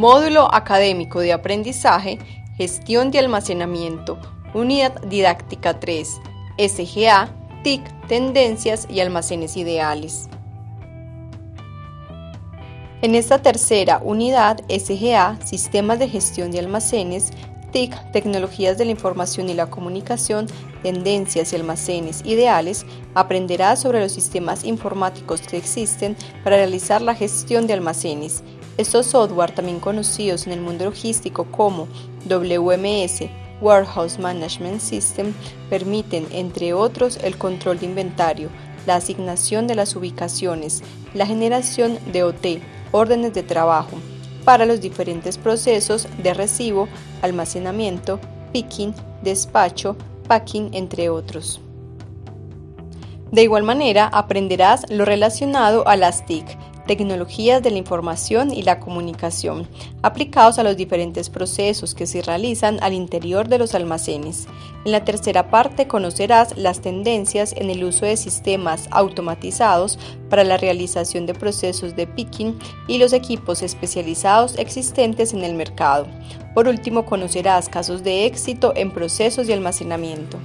Módulo Académico de Aprendizaje, Gestión de Almacenamiento, Unidad Didáctica 3, SGA, TIC, Tendencias y Almacenes Ideales. En esta tercera unidad, SGA, Sistemas de Gestión de Almacenes, TIC, Tecnologías de la Información y la Comunicación, Tendencias y Almacenes Ideales, aprenderás sobre los sistemas informáticos que existen para realizar la gestión de almacenes. Estos software, también conocidos en el mundo logístico como WMS, Warehouse Management System, permiten, entre otros, el control de inventario, la asignación de las ubicaciones, la generación de OT, órdenes de trabajo, para los diferentes procesos de recibo, almacenamiento, picking, despacho, packing, entre otros. De igual manera, aprenderás lo relacionado a las TIC, tecnologías de la información y la comunicación, aplicados a los diferentes procesos que se realizan al interior de los almacenes. En la tercera parte conocerás las tendencias en el uso de sistemas automatizados para la realización de procesos de picking y los equipos especializados existentes en el mercado. Por último, conocerás casos de éxito en procesos de almacenamiento.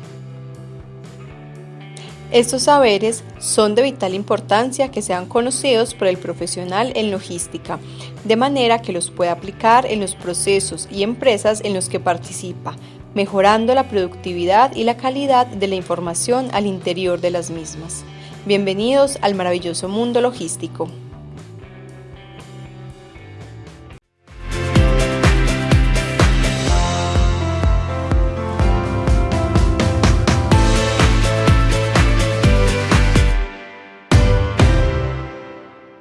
Estos saberes son de vital importancia que sean conocidos por el profesional en logística, de manera que los pueda aplicar en los procesos y empresas en los que participa, mejorando la productividad y la calidad de la información al interior de las mismas. Bienvenidos al maravilloso mundo logístico.